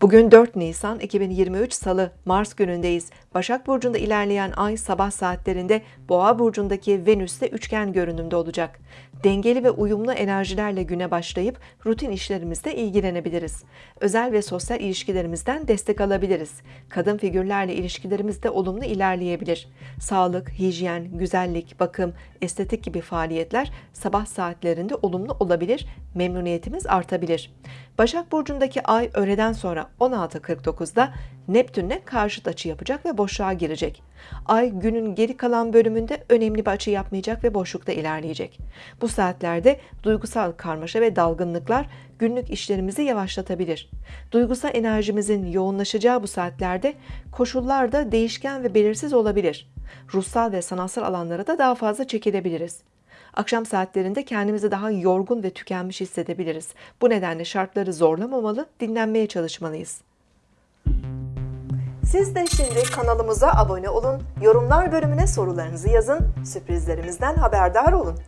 Bugün 4 Nisan 2023 Salı Mars günündeyiz. Başak Burcu'nda ilerleyen ay sabah saatlerinde Boğa Burcu'ndaki Venüs'te üçgen görünümde olacak. Dengeli ve uyumlu enerjilerle güne başlayıp rutin işlerimizle ilgilenebiliriz. Özel ve sosyal ilişkilerimizden destek alabiliriz. Kadın figürlerle ilişkilerimiz de olumlu ilerleyebilir. Sağlık, hijyen, güzellik, bakım, estetik gibi faaliyetler sabah saatlerinde olumlu olabilir, memnuniyetimiz artabilir. Başak Burcu'ndaki ay öğleden sonra 16.49'da Neptün'le karşıt açı yapacak ve boşluğa girecek. Ay günün geri kalan bölümünde önemli bir açı yapmayacak ve boşlukta ilerleyecek. Bu saatlerde duygusal karmaşa ve dalgınlıklar günlük işlerimizi yavaşlatabilir. Duygusal enerjimizin yoğunlaşacağı bu saatlerde koşullar da değişken ve belirsiz olabilir. Ruhsal ve sanatsal alanlara da daha fazla çekilebiliriz. Akşam saatlerinde kendimizi daha yorgun ve tükenmiş hissedebiliriz. Bu nedenle şartları zorlamamalı, dinlenmeye çalışmalıyız. Siz de şimdi kanalımıza abone olun, yorumlar bölümüne sorularınızı yazın, sürprizlerimizden haberdar olun.